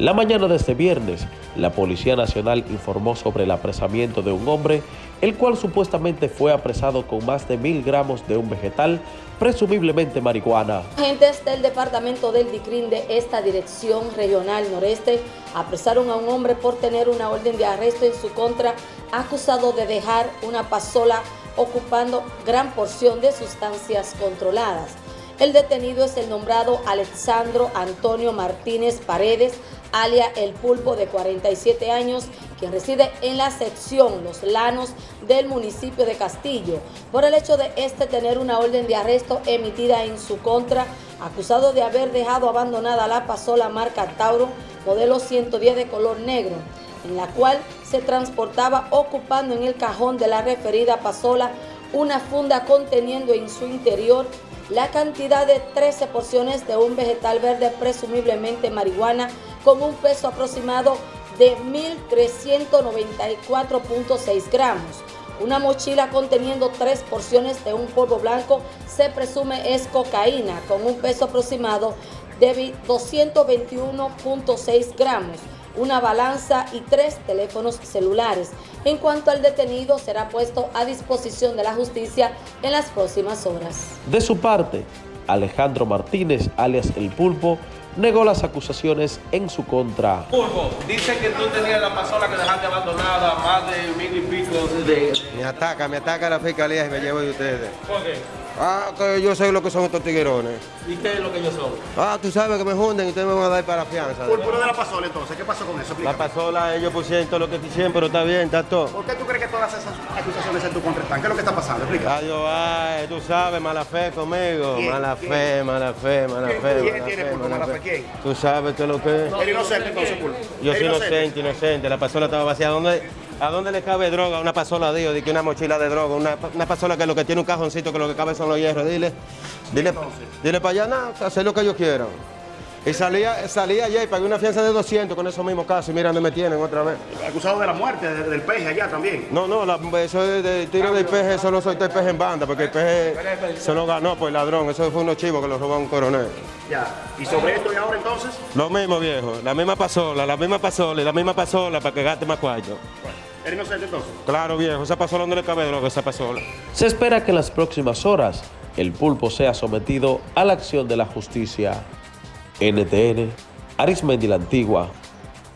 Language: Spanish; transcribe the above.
La mañana de este viernes, la Policía Nacional informó sobre el apresamiento de un hombre, el cual supuestamente fue apresado con más de mil gramos de un vegetal, presumiblemente marihuana. Agentes del Departamento del DICRIN de esta Dirección Regional Noreste apresaron a un hombre por tener una orden de arresto en su contra, acusado de dejar una pasola ocupando gran porción de sustancias controladas. El detenido es el nombrado Alexandro Antonio Martínez Paredes, alia El Pulpo, de 47 años, quien reside en la sección Los Lanos del municipio de Castillo, por el hecho de este tener una orden de arresto emitida en su contra, acusado de haber dejado abandonada la pasola marca Tauro, modelo 110 de color negro, en la cual se transportaba ocupando en el cajón de la referida pasola una funda conteniendo en su interior la cantidad de 13 porciones de un vegetal verde presumiblemente marihuana con un peso aproximado de 1.394.6 gramos. Una mochila conteniendo tres porciones de un polvo blanco se presume es cocaína con un peso aproximado de 221.6 gramos una balanza y tres teléfonos celulares. En cuanto al detenido, será puesto a disposición de la justicia en las próximas horas. De su parte, Alejandro Martínez, alias El Pulpo, negó las acusaciones en su contra. Pulpo, dice que tú tenías la pasola que dejaste abandonada más de mil y pico de... Me ataca, me ataca la fiscalía y me llevo de ustedes. ¿Por qué? Ah, que yo sé lo que son estos tiguerones. ¿Y qué es lo que ellos son? Ah, tú sabes que me junden y ustedes me van a dar para fianza. Pulpo de la pasola entonces, ¿qué pasó con eso? La pasola, ellos pusieron todo lo que quisieron, pero está bien, está todo. ¿Por qué acusaciones en tu contra? ¿Qué es lo que está pasando? Explica. Adiós, ay, tú sabes, mala fe conmigo. ¿Quién? Mala ¿Quién? fe, mala fe, mala ¿Quién? fe. ¿Quién mala tiene fe, Pulpo mala fe? ¿Quién? Tú sabes es lo que es. El inocente entonces, Pulpo. Yo soy inocente, inocente. La pasola estaba vacía. ¿A dónde, ¿A dónde le cabe droga? Una pasola, digo, de que una mochila de droga, una, una pasola que lo que tiene un cajoncito que lo que cabe son los hierros. Dile, dile, dile para allá, nada, hacer lo que ellos quieran. Y salía, salía ayer y pagué una fianza de 200 con esos mismos casos y mira dónde me tienen otra vez. Acusado de la muerte de- del peje allá también. No, no, la- eso es de tiro del peje, eso no soltó el peje en banda, porque el peje se lo ganó por el ladrón, eso fue unos chivos que lo robó a un coronel. Ya. ¿Y sobre esto y ahora entonces? Lo mismo, viejo, la misma pasola, la misma pasola y la misma pasola para que gaste más cuarto. ¿Eres inocente entonces? Claro, viejo, esa pasola no le cabe droga, esa pasola. Se espera que en las próximas horas el pulpo sea sometido a la acción de la justicia. NTN, Arismendi la Antigua,